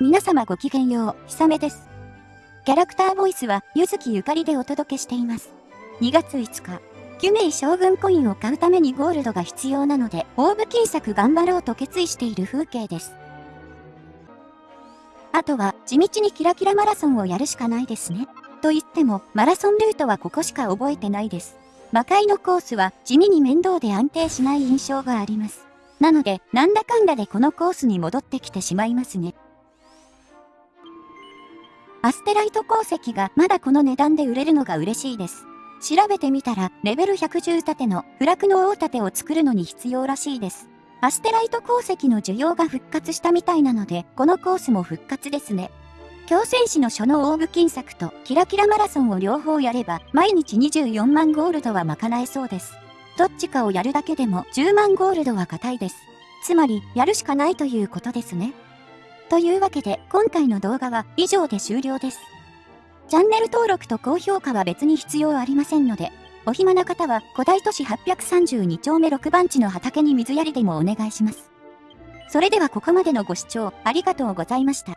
皆様ごきげんよう、ひさめです。キャラクターボイスは、ゆずきゆかりでお届けしています。2月5日、キュメイ将軍コインを買うためにゴールドが必要なので、オーブ金策頑張ろうと決意している風景です。あとは、地道にキラキラマラソンをやるしかないですね。と言っても、マラソンルートはここしか覚えてないです。魔界のコースは地味に面倒で安定しない印象があります。なので、なんだかんだでこのコースに戻ってきてしまいますね。アステライト鉱石がまだこの値段で売れるのが嬉しいです。調べてみたら、レベル110盾の不落の大盾を作るのに必要らしいです。アステライト鉱石の需要が復活したみたいなので、このコースも復活ですね。強戦士の書のオーブ金策とキラキラマラソンを両方やれば、毎日24万ゴールドは賄えそうです。どっちかをやるだけでも10万ゴールドは硬いです。つまり、やるしかないということですね。というわけで、今回の動画は以上で終了です。チャンネル登録と高評価は別に必要ありませんので、お暇な方は古代都市832丁目6番地の畑に水やりでもお願いします。それではここまでのご視聴ありがとうございました。